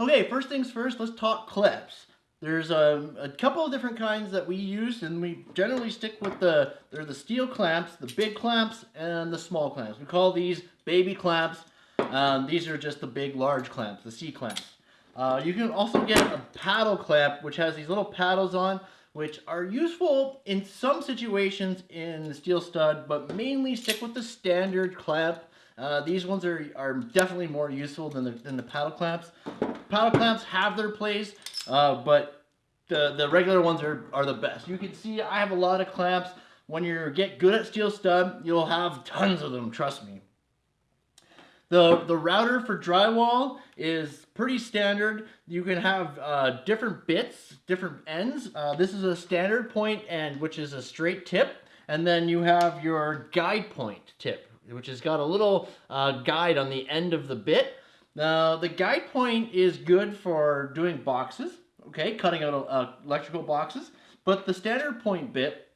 Okay, first things first, let's talk clips. There's a, a couple of different kinds that we use, and we generally stick with the, they're the steel clamps, the big clamps, and the small clamps. We call these baby clamps. Um, these are just the big, large clamps, the C clamps. Uh, you can also get a paddle clamp, which has these little paddles on, which are useful in some situations in the steel stud, but mainly stick with the standard clamp. Uh, these ones are, are definitely more useful than the, than the paddle clamps. Paddle clamps have their place, uh, but the, the regular ones are, are the best. You can see I have a lot of clamps. When you get good at steel stud, you'll have tons of them, trust me. The, the router for drywall is pretty standard. You can have uh, different bits, different ends. Uh, this is a standard point end, which is a straight tip. And then you have your guide point tip, which has got a little uh, guide on the end of the bit. Now, the guide point is good for doing boxes, okay, cutting out uh, electrical boxes. But the standard point bit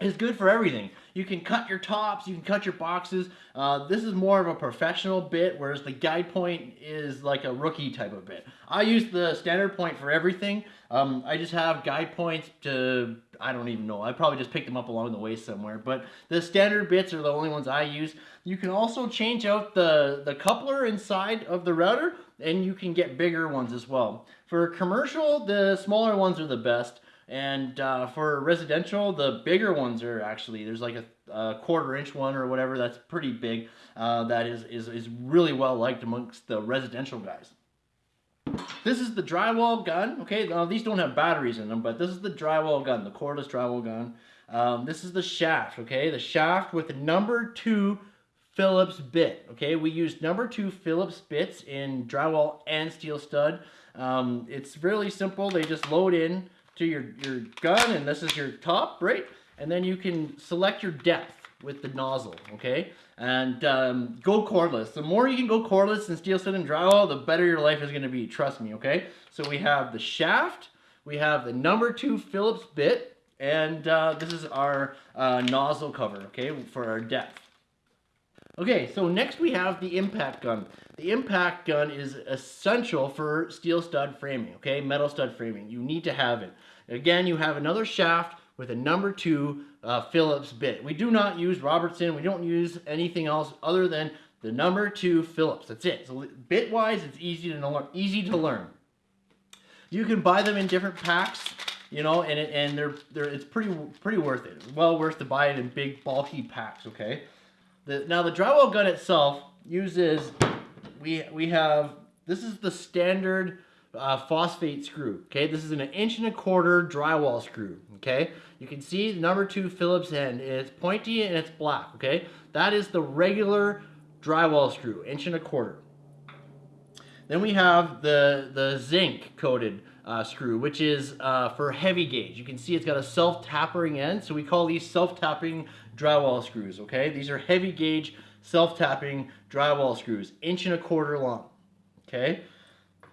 is good for everything. You can cut your tops, you can cut your boxes. Uh, this is more of a professional bit, whereas the guide point is like a rookie type of bit. I use the standard point for everything. Um, I just have guide points to, I don't even know, I probably just picked them up along the way somewhere, but the standard bits are the only ones I use. You can also change out the, the coupler inside of the router, and you can get bigger ones as well. For commercial, the smaller ones are the best. And uh, for residential, the bigger ones are actually, there's like a, a quarter inch one or whatever that's pretty big. Uh, that is, is, is really well liked amongst the residential guys. This is the drywall gun. Okay, now these don't have batteries in them, but this is the drywall gun, the cordless drywall gun. Um, this is the shaft, okay? The shaft with the number two Phillips bit, okay? We use number two Phillips bits in drywall and steel stud. Um, it's really simple. They just load in to your, your gun and this is your top, right? And then you can select your depth with the nozzle, okay? And um, go cordless. The more you can go cordless in steel stud and drywall, the better your life is gonna be, trust me, okay? So we have the shaft, we have the number two Phillips bit, and uh, this is our uh, nozzle cover, okay, for our depth. Okay, so next we have the impact gun. The impact gun is essential for steel stud framing, okay, metal stud framing. You need to have it. Again, you have another shaft with a number two uh, Phillips bit. We do not use Robertson. We don't use anything else other than the number two Phillips. That's it. So bit-wise, it's easy to learn. Easy to learn. You can buy them in different packs, you know, and and they're they're it's pretty pretty worth it. Well worth to buy it in big bulky packs. Okay. The, now the drywall gun itself uses we we have this is the standard uh, phosphate screw. Okay, this is an inch and a quarter drywall screw. Okay, you can see the number two Phillips end. It's pointy and it's black. Okay, that is the regular drywall screw, inch and a quarter. Then we have the the zinc coated uh, screw, which is uh, for heavy gauge. You can see it's got a self-tapping end, so we call these self-tapping drywall screws. Okay, these are heavy gauge self-tapping drywall screws, inch and a quarter long. Okay.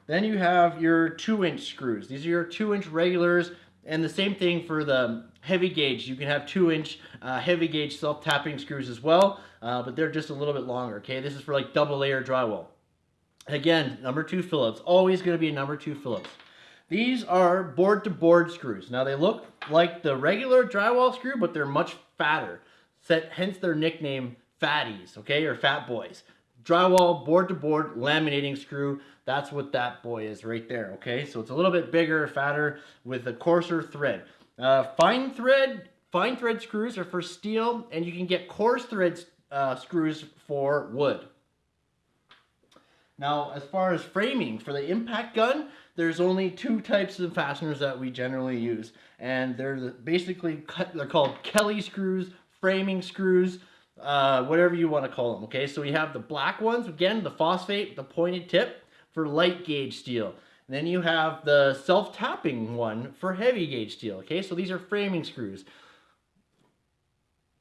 Then you have your two inch screws. These are your two inch regulars and the same thing for the heavy gauge. You can have two inch uh, heavy gauge self-tapping screws as well, uh, but they're just a little bit longer, okay? This is for like double layer drywall. Again, number two Phillips, always gonna be a number two Phillips. These are board to board screws. Now they look like the regular drywall screw, but they're much fatter. Hence their nickname fatties, okay, or fat boys drywall board to board laminating screw. That's what that boy is right there, okay? So it's a little bit bigger, fatter with a coarser thread. Uh, fine thread, fine thread screws are for steel and you can get coarse thread uh, screws for wood. Now, as far as framing for the impact gun, there's only two types of fasteners that we generally use. And they're basically, they're called Kelly screws, framing screws, uh, whatever you want to call them. Okay, so we have the black ones, again, the phosphate, the pointed tip for light gauge steel. And then you have the self-tapping one for heavy gauge steel. Okay, so these are framing screws.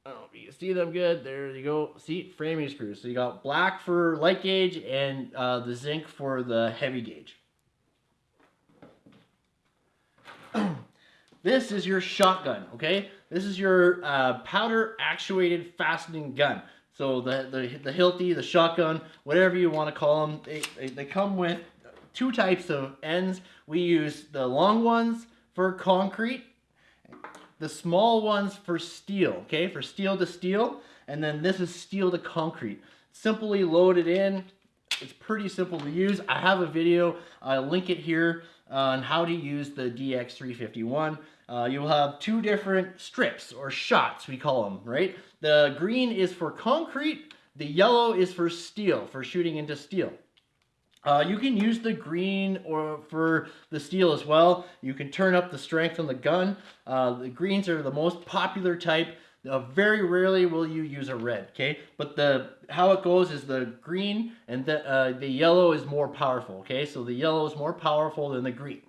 I don't know if you see them good. There you go. See, framing screws. So you got black for light gauge and uh, the zinc for the heavy gauge. This is your shotgun, okay? This is your uh, powder actuated fastening gun. So the, the, the Hilti, the shotgun, whatever you want to call them, they, they, they come with two types of ends. We use the long ones for concrete, the small ones for steel, okay, for steel to steel, and then this is steel to concrete. Simply load it in. It's pretty simple to use. I have a video, I'll link it here on how to use the DX351. Uh, you'll have two different strips or shots, we call them, right? The green is for concrete, the yellow is for steel, for shooting into steel. Uh, you can use the green or for the steel as well. You can turn up the strength on the gun. Uh, the greens are the most popular type. Uh, very rarely will you use a red, okay? But the how it goes is the green and the, uh, the yellow is more powerful, okay? So the yellow is more powerful than the green.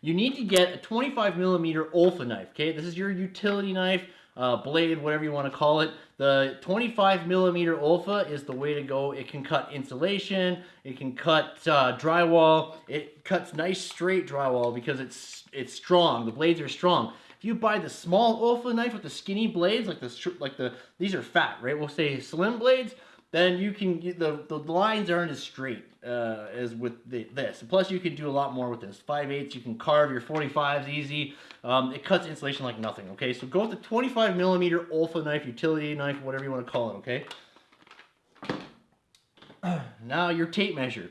You need to get a 25 millimeter Olfa knife, okay? This is your utility knife uh, blade, whatever you want to call it. The 25 millimeter Olfa is the way to go. It can cut insulation, it can cut uh, drywall, it cuts nice straight drywall because it's it's strong. The blades are strong. If you buy the small Olfa knife with the skinny blades, like the like the these are fat, right? We'll say slim blades then you can the the lines aren't as straight uh, as with the, this. Plus, you can do a lot more with this. 5 8 you can carve your 45s easy. Um, it cuts insulation like nothing. Okay, so go with the 25 millimeter Olfa knife, utility knife, whatever you want to call it. Okay. now your tape measure.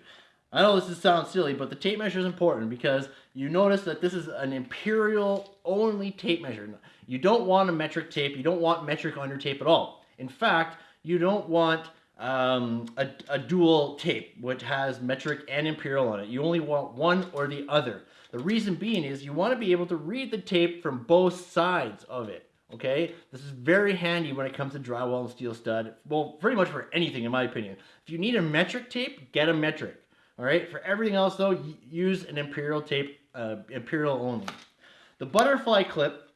I know this sounds silly, but the tape measure is important because you notice that this is an imperial only tape measure. You don't want a metric tape. You don't want metric on your tape at all. In fact, you don't want um, a, a dual tape, which has metric and imperial on it. You only want one or the other. The reason being is you want to be able to read the tape from both sides of it. Okay, this is very handy when it comes to drywall and steel stud. Well, pretty much for anything, in my opinion. If you need a metric tape, get a metric. All right, for everything else though, use an imperial tape, uh, imperial only. The butterfly clip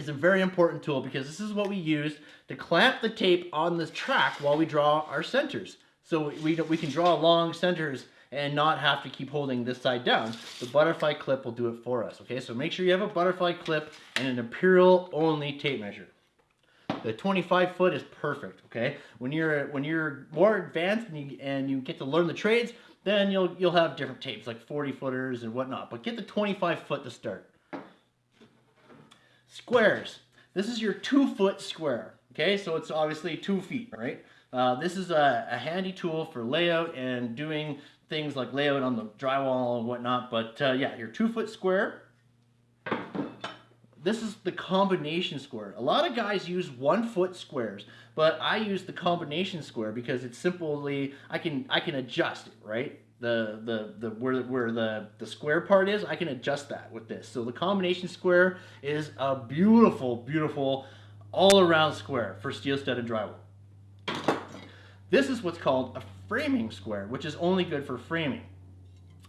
is a very important tool because this is what we use to clamp the tape on the track while we draw our centers. So we, we can draw long centers and not have to keep holding this side down. The butterfly clip will do it for us, okay? So make sure you have a butterfly clip and an imperial only tape measure. The 25 foot is perfect, okay? When you're when you're more advanced and you, and you get to learn the trades, then you'll you'll have different tapes like 40 footers and whatnot. But get the 25 foot to start. Squares. This is your two foot square. Okay, so it's obviously two feet, right? Uh, this is a, a, handy tool for layout and doing things like layout on the drywall and whatnot. But uh, yeah, your two foot square. This is the combination square. A lot of guys use one foot squares, but I use the combination square because it's simply I can I can adjust it, right? The the the where where the the square part is I can adjust that with this. So the combination square is a beautiful beautiful all around square for steel studded drywall. This is what's called a framing square which is only good for framing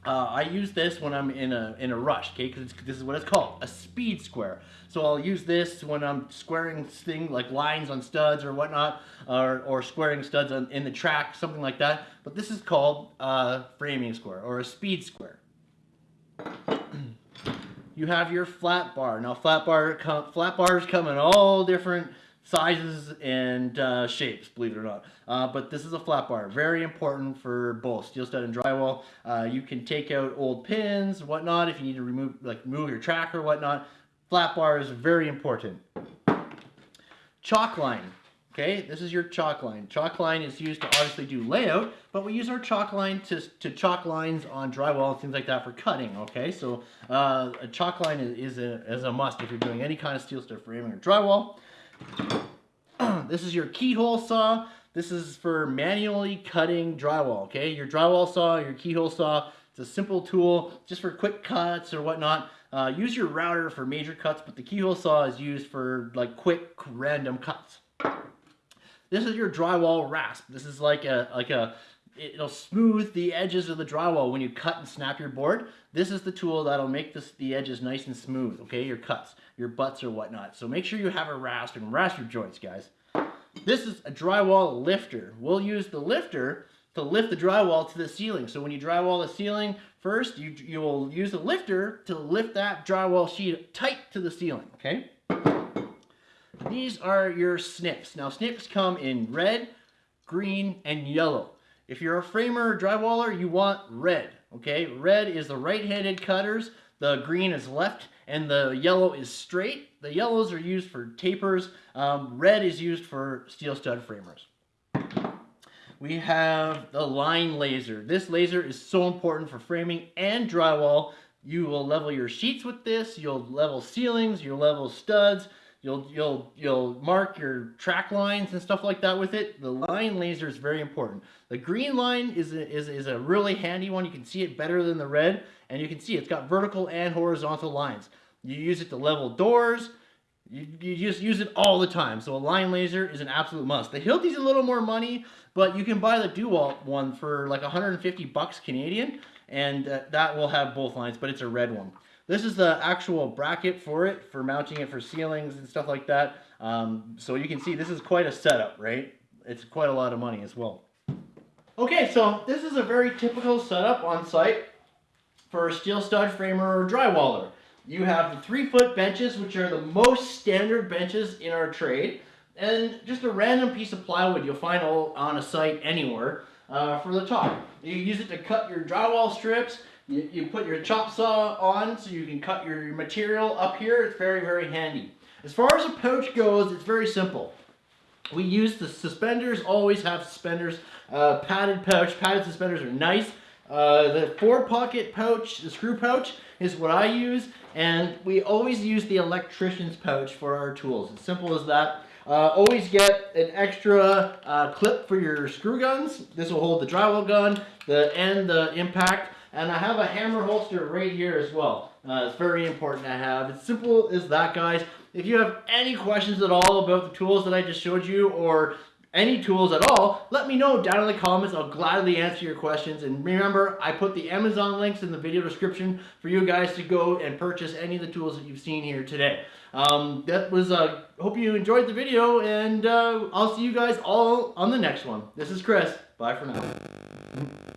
uh, I use this when I'm in a in a rush, okay? Because this is what it's called, a speed square. So I'll use this when I'm squaring things like lines on studs or whatnot, or, or squaring studs on, in the track, something like that. But this is called a framing square or a speed square. you have your flat bar. Now flat bar flat bars come in all different sizes and uh, shapes, believe it or not. Uh, but this is a flat bar, very important for both steel stud and drywall. Uh, you can take out old pins, whatnot, if you need to remove, like move your track or whatnot. Flat bar is very important. Chalk line. Okay, this is your chalk line. Chalk line is used to obviously do layout, but we use our chalk line to, to chalk lines on drywall and things like that for cutting, okay? So uh, a chalk line is, is, a, is a must if you're doing any kind of steel stud framing or drywall. this is your keyhole saw. This is for manually cutting drywall, okay? Your drywall saw, your keyhole saw, it's a simple tool just for quick cuts or whatnot. Uh, use your router for major cuts, but the keyhole saw is used for like quick random cuts. This is your drywall rasp. This is like a like a it'll smooth the edges of the drywall when you cut and snap your board. This is the tool that'll make this, the edges nice and smooth, okay? Your cuts, your butts or whatnot. So make sure you have a rasp and rasp your joints, guys. This is a drywall lifter. We'll use the lifter to lift the drywall to the ceiling. So when you drywall the ceiling, first you, you will use the lifter to lift that drywall sheet tight to the ceiling, okay? These are your snips. Now snips come in red, green, and yellow. If you're a framer or drywaller, you want red. Okay, red is the right-handed cutters, the green is left, and the yellow is straight. The yellows are used for tapers. Um, red is used for steel stud framers. We have the line laser. This laser is so important for framing and drywall. You will level your sheets with this. You'll level ceilings. You'll level studs. You'll you'll you'll mark your track lines and stuff like that with it. The line laser is very important. The green line is a, is, is a really handy one. You can see it better than the red, and you can see it's got vertical and horizontal lines. You use it to level doors. You, you just use it all the time. So a line laser is an absolute must. The Hilti's a little more money, but you can buy the DeWalt one for like 150 bucks Canadian, and uh, that will have both lines, but it's a red one. This is the actual bracket for it, for mounting it for ceilings and stuff like that. Um, so you can see this is quite a setup, right? It's quite a lot of money as well. Okay, so this is a very typical setup on site for a steel stud framer or drywaller. You have the three foot benches, which are the most standard benches in our trade, and just a random piece of plywood you'll find on a site anywhere uh, for the top. You use it to cut your drywall strips, you, you put your chop saw on so you can cut your material up here. It's very, very handy. As far as a pouch goes, it's very simple. We use the suspenders, always have suspenders. Uh, padded pouch, padded suspenders are nice. Uh, the four pocket pouch, the screw pouch, is what I use. And we always use the electrician's pouch for our tools. As simple as that. Uh, always get an extra uh, clip for your screw guns. This will hold the drywall gun the and the impact. And I have a hammer holster right here as well. Uh, it's very important to have. It's simple as that, guys. If you have any questions at all about the tools that I just showed you or any tools at all, let me know down in the comments. I'll gladly answer your questions. And remember, I put the Amazon links in the video description for you guys to go and purchase any of the tools that you've seen here today. Um, that was, uh, hope you enjoyed the video, and uh, I'll see you guys all on the next one. This is Chris. Bye for now.